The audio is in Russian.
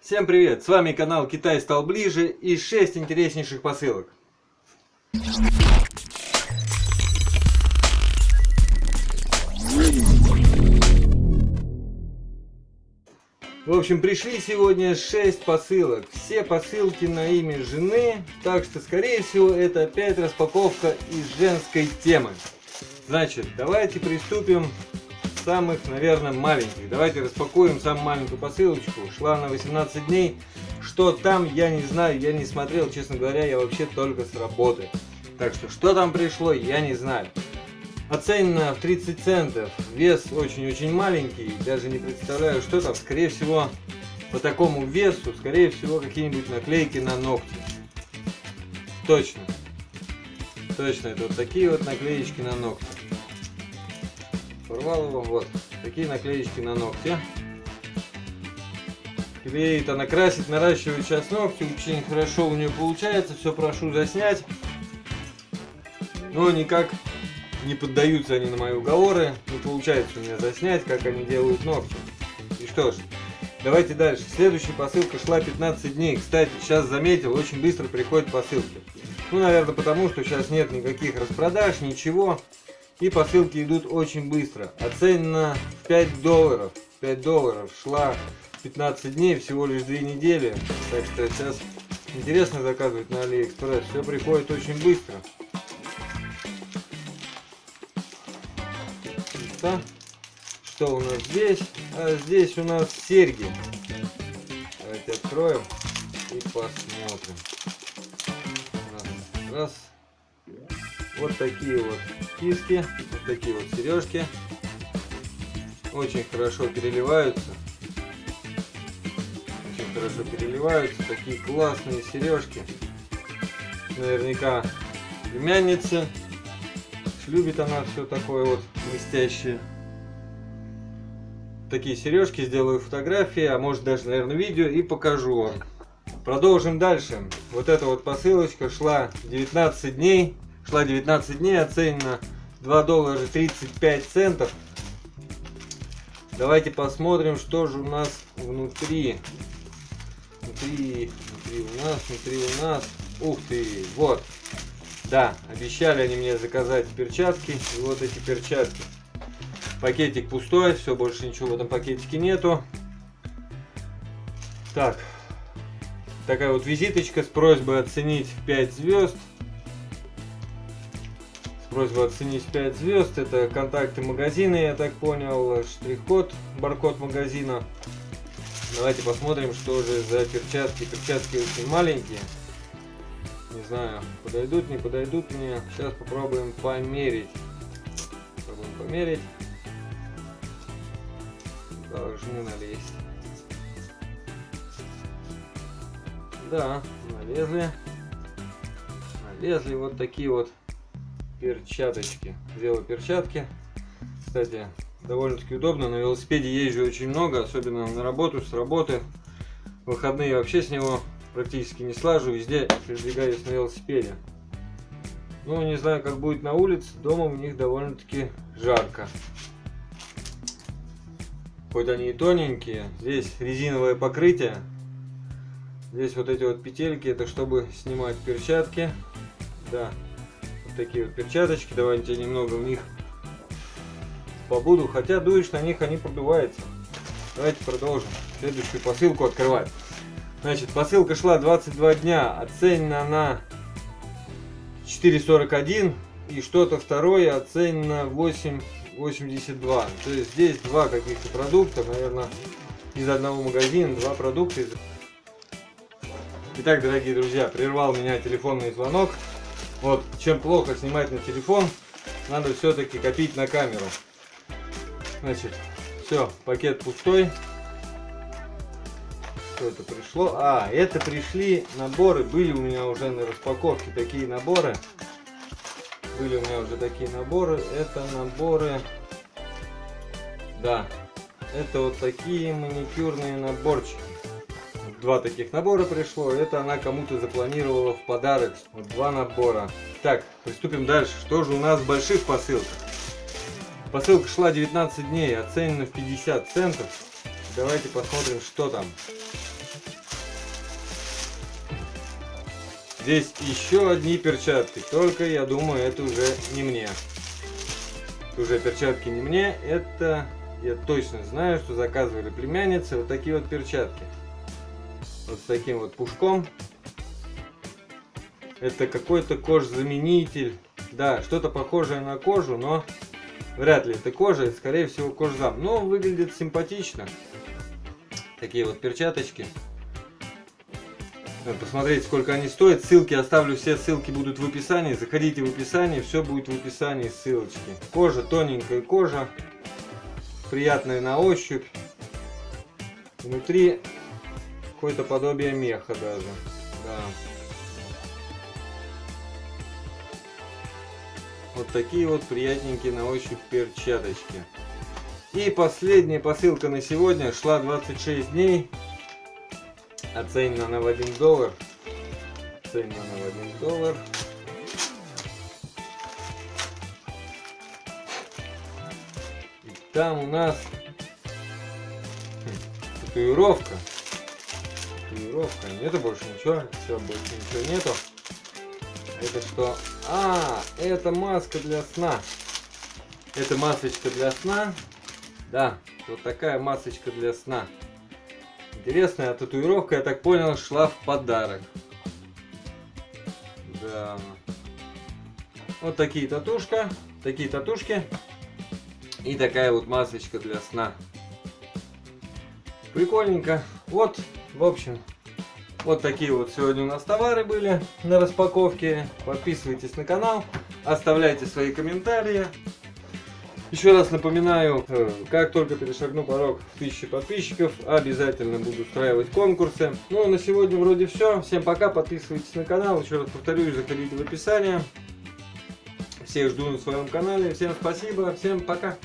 Всем привет! С вами канал Китай стал ближе и 6 интереснейших посылок. В общем, пришли сегодня 6 посылок. Все посылки на имя жены, так что, скорее всего, это опять распаковка из женской темы. Значит, давайте приступим самых, наверное, маленьких. Давайте распакуем самую маленькую посылочку. Шла на 18 дней. Что там, я не знаю, я не смотрел, честно говоря, я вообще только с работы. Так что, что там пришло, я не знаю. Оценено в 30 центов. Вес очень-очень маленький. Даже не представляю, что там. Скорее всего, по такому весу, скорее всего, какие-нибудь наклейки на ногти. Точно. Точно, это вот такие вот наклеечки на ногти. Порвал его, вот. Такие наклеечки на ногти. Клеит она красит, наращивает сейчас ногти. Очень хорошо у нее получается. Все прошу заснять. Но никак не поддаются они на мои уговоры, не получается у меня заснять, как они делают ногти. И что ж, давайте дальше. Следующая посылка шла 15 дней. Кстати, сейчас заметил, очень быстро приходят посылки. Ну, наверное, потому что сейчас нет никаких распродаж, ничего. И посылки идут очень быстро. Оценена в 5 долларов. 5 долларов шла 15 дней, всего лишь 2 недели. Так что сейчас интересно заказывать на Алиэкспресс. Все приходит очень быстро. места. Что у нас здесь? А здесь у нас серьги. Давайте откроем и посмотрим. Раз, раз. Вот такие вот киски, вот такие вот сережки. Очень хорошо переливаются. Очень хорошо переливаются. Такие классные сережки. Наверняка племянница любит она все такое вот блестящее. Такие сережки, сделаю фотографии, а может даже, наверное, видео и покажу вам. Продолжим дальше. Вот эта вот посылочка шла 19 дней. Шла 19 дней, оценена 2 доллара 35 центов. Давайте посмотрим, что же у нас внутри. Внутри, внутри у нас, внутри у нас. Ух ты, вот. Да, обещали они мне заказать перчатки. И вот эти перчатки. Пакетик пустой, все, больше ничего в этом пакетике нету. Так, такая вот визиточка с просьбой оценить в 5 звезд. С просьбой оценить 5 звезд. Это контакты магазина, я так понял, штрих-код, баркод магазина. Давайте посмотрим, что же за перчатки. Перчатки очень маленькие. Не знаю, подойдут, не подойдут мне. Сейчас попробуем померить. Попробуем померить. Должны налезть. Да, налезли. Налезли вот такие вот перчаточки. Сделал перчатки. Кстати, довольно-таки удобно. На велосипеде езжу очень много, особенно на работу, с работы. Выходные вообще с него практически не слажу, везде передвигаюсь на велосипеде. Ну, не знаю, как будет на улице, дома у них довольно-таки жарко. Хоть они и тоненькие, здесь резиновое покрытие. Здесь вот эти вот петельки, это чтобы снимать перчатки. Да, такие вот перчаточки, давайте немного в них побуду. Хотя дуешь на них, они продуваются. Давайте продолжим. Следующую посылку открывать. Значит, посылка шла 22 дня, оценена на 4,41 и что-то второе оценено 8,82. То есть здесь два каких-то продукта, наверное, из одного магазина, два продукта. Итак, дорогие друзья, прервал меня телефонный звонок. Вот, чем плохо снимать на телефон, надо все-таки копить на камеру. Значит, все, пакет пустой что это пришло. А, это пришли наборы. Были у меня уже на распаковке такие наборы. Были у меня уже такие наборы. Это наборы... Да, это вот такие маникюрные наборчики два таких набора пришло. Это она кому-то запланировала в подарок. Вот два набора. Так, приступим дальше. Что же у нас в больших посылках? Посылка шла 19 дней, оценена в 50 центов. Давайте посмотрим, что там. Здесь еще одни перчатки, только я думаю, это уже не мне. Это уже перчатки не мне, это я точно знаю, что заказывали племянницы вот такие вот перчатки. Вот с таким вот пушком. Это какой-то кожзаменитель. Да, что-то похожее на кожу, но вряд ли это кожа, это скорее всего кожзам. Но выглядит симпатично. Такие вот перчаточки. Посмотреть, сколько они стоят. Ссылки оставлю, все ссылки будут в описании. Заходите в описание, все будет в описании, ссылочки. Кожа, тоненькая кожа. Приятная на ощупь. Внутри какое-то подобие меха даже. Да. Вот такие вот приятненькие на ощупь перчаточки. И последняя посылка на сегодня шла 26 дней. Оценена она в 1 доллар. Оценена она в 1 доллар. И там у нас татуировка. Татуировка. Нету больше ничего. Все, больше ничего нету. Это что? А, это маска для сна. Это масочка для сна. Да, вот такая масочка для сна. Интересная татуировка, я так понял, шла в подарок. Да. Вот такие татушка, такие татушки. И такая вот масочка для сна. Прикольненько. Вот, в общем, вот такие вот сегодня у нас товары были на распаковке. Подписывайтесь на канал, оставляйте свои комментарии. Еще раз напоминаю, э, как только перешагну порог в 1000 подписчиков, обязательно буду устраивать конкурсы. Ну, а на сегодня вроде все. Всем пока, подписывайтесь на канал. Еще раз повторюсь, заходите в описание. Всех жду на своем канале. Всем спасибо, всем пока.